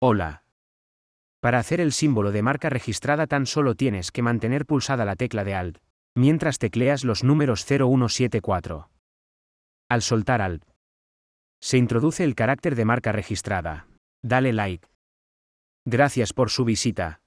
Hola. Para hacer el símbolo de marca registrada tan solo tienes que mantener pulsada la tecla de Alt, mientras tecleas los números 0174. Al soltar Alt, se introduce el carácter de marca registrada. Dale like. Gracias por su visita.